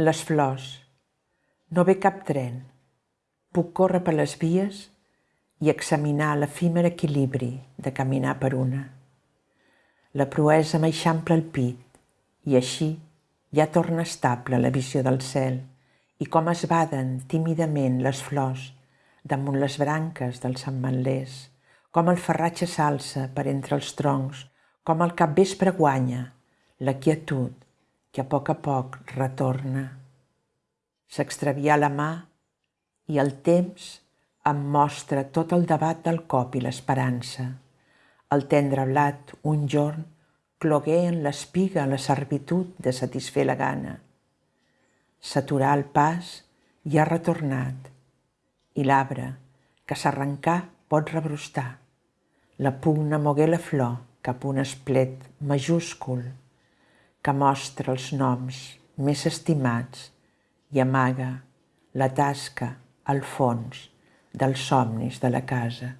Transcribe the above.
Les flors. No ve cap tren. Puc córrer per les vies i examinar l'efímer equilibri de caminar per una. La proesa m'eixampla el pit i així ja torna estable la visió del cel i com es baden tímidament les flors damunt les branques dels ametllers, com el ferratge s'alça per entre els troncs, com el capvespre guanya la quietud que a poc a poc retorna. S'extravia la mà i el temps em mostra tot el debat del cop i l'esperança. El tendre blat, un jorn, clogué en l'espiga la servitud de satisfer la gana. S'aturà el pas i ha retornat. I l'arbre, que s'arrencà, pot rebrostar. La pugna mogué la flor cap un esplet majúscul que mostra els noms més estimats i amaga la tasca al fons dels somnis de la casa.